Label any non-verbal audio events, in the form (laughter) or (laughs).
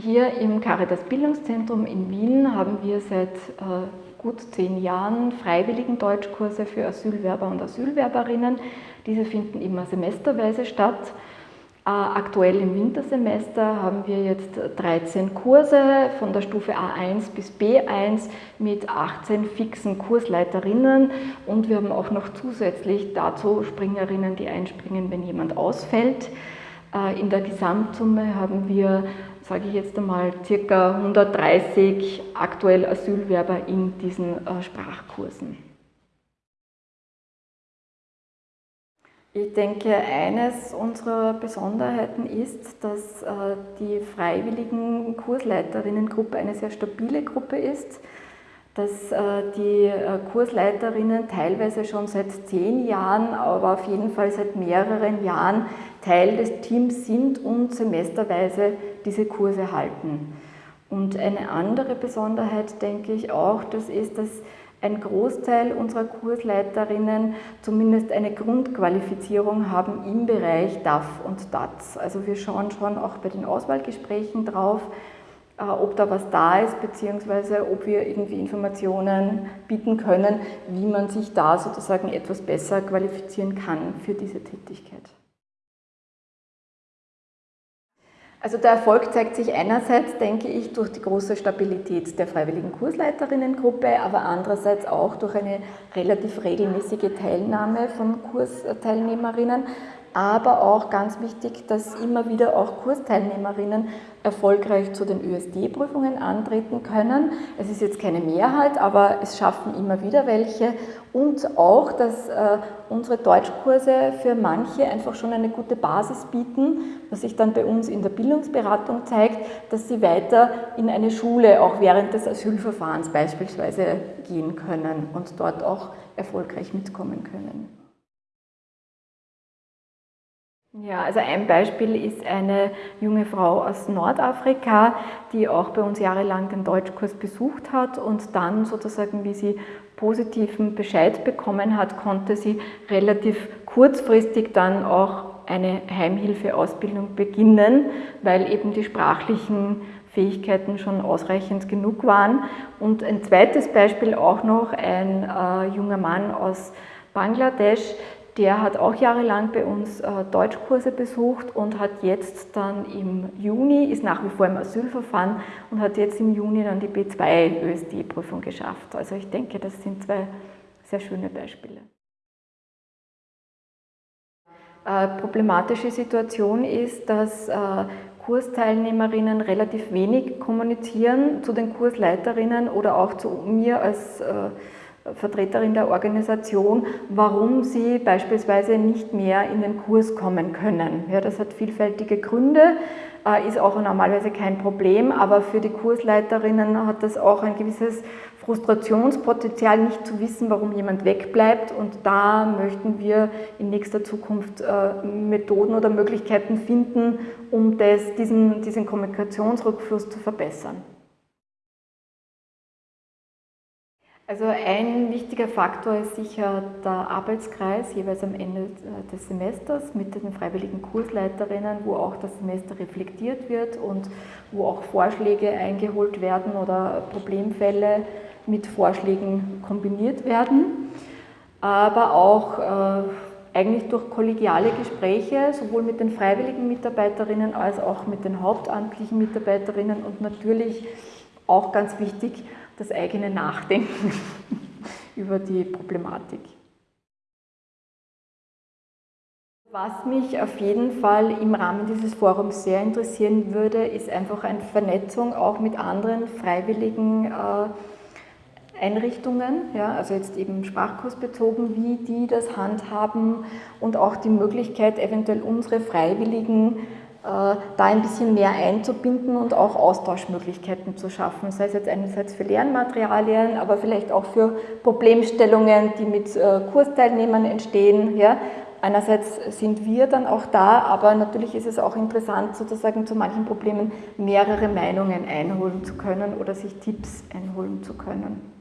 Hier im Caritas Bildungszentrum in Wien haben wir seit äh, gut zehn Jahren freiwilligen Deutschkurse für Asylwerber und Asylwerberinnen. Diese finden immer semesterweise statt. Äh, aktuell im Wintersemester haben wir jetzt 13 Kurse von der Stufe A1 bis B1 mit 18 fixen Kursleiterinnen und wir haben auch noch zusätzlich dazu Springerinnen, die einspringen, wenn jemand ausfällt. Äh, in der Gesamtsumme haben wir sage ich jetzt einmal, circa 130 aktuell Asylwerber in diesen äh, Sprachkursen. Ich denke, eines unserer Besonderheiten ist, dass äh, die freiwilligen Kursleiterinnengruppe eine sehr stabile Gruppe ist dass äh, die Kursleiterinnen teilweise schon seit zehn Jahren, aber auf jeden Fall seit mehreren Jahren Teil des Teams sind und semesterweise diese Kurse halten. Und eine andere Besonderheit, denke ich auch, das ist, dass ein Großteil unserer Kursleiterinnen zumindest eine Grundqualifizierung haben im Bereich DAF und DATS. Also wir schauen schon auch bei den Auswahlgesprächen drauf, äh, ob da was da ist, beziehungsweise ob wir irgendwie Informationen bieten können, wie man sich da sozusagen etwas besser qualifizieren kann für diese Tätigkeit. Also der Erfolg zeigt sich einerseits, denke ich, durch die große Stabilität der freiwilligen Kursleiterinnengruppe, aber andererseits auch durch eine relativ regelmäßige Teilnahme von Kursteilnehmerinnen, aber auch ganz wichtig, dass immer wieder auch Kursteilnehmerinnen erfolgreich zu den ÖSD-Prüfungen antreten können. Es ist jetzt keine Mehrheit, aber es schaffen immer wieder welche und auch, dass äh, unsere Deutschkurse für manche einfach schon eine gute Basis bieten, was sich dann bei uns in der Bildungsberatung zeigt, dass sie weiter in eine Schule auch während des Asylverfahrens beispielsweise gehen können und dort auch erfolgreich mitkommen können. Ja, also ein Beispiel ist eine junge Frau aus Nordafrika, die auch bei uns jahrelang den Deutschkurs besucht hat und dann sozusagen, wie sie positiven Bescheid bekommen hat, konnte sie relativ kurzfristig dann auch eine Heimhilfeausbildung beginnen, weil eben die sprachlichen Fähigkeiten schon ausreichend genug waren. Und ein zweites Beispiel auch noch, ein äh, junger Mann aus Bangladesch, der hat auch jahrelang bei uns äh, Deutschkurse besucht und hat jetzt dann im Juni, ist nach wie vor im Asylverfahren und hat jetzt im Juni dann die B2 ÖSD-Prüfung geschafft. Also ich denke, das sind zwei sehr schöne Beispiele. Äh, problematische Situation ist, dass äh, Kursteilnehmerinnen relativ wenig kommunizieren zu den Kursleiterinnen oder auch zu mir als äh, Vertreterin der Organisation, warum sie beispielsweise nicht mehr in den Kurs kommen können. Ja, das hat vielfältige Gründe, äh, ist auch normalerweise kein Problem, aber für die Kursleiterinnen hat das auch ein gewisses Frustrationspotenzial, nicht zu wissen, warum jemand wegbleibt und da möchten wir in nächster Zukunft äh, Methoden oder Möglichkeiten finden, um das, diesen, diesen Kommunikationsrückfluss zu verbessern. Also ein wichtiger Faktor ist sicher der Arbeitskreis, jeweils am Ende äh, des Semesters mit den freiwilligen Kursleiterinnen, wo auch das Semester reflektiert wird und wo auch Vorschläge eingeholt werden oder Problemfälle mit Vorschlägen kombiniert werden. Aber auch äh, eigentlich durch kollegiale Gespräche, sowohl mit den freiwilligen Mitarbeiterinnen als auch mit den hauptamtlichen Mitarbeiterinnen und natürlich auch ganz wichtig, das eigene Nachdenken (laughs) über die Problematik. Was mich auf jeden Fall im Rahmen dieses Forums sehr interessieren würde, ist einfach eine Vernetzung auch mit anderen freiwilligen äh, Einrichtungen, ja, also jetzt eben sprachkursbezogen, wie die das handhaben und auch die Möglichkeit, eventuell unsere Freiwilligen da ein bisschen mehr einzubinden und auch Austauschmöglichkeiten zu schaffen, sei es jetzt einerseits für Lernmaterialien, aber vielleicht auch für Problemstellungen, die mit äh, Kursteilnehmern entstehen. Ja. Einerseits sind wir dann auch da, aber natürlich ist es auch interessant, sozusagen zu manchen Problemen mehrere Meinungen einholen zu können oder sich Tipps einholen zu können.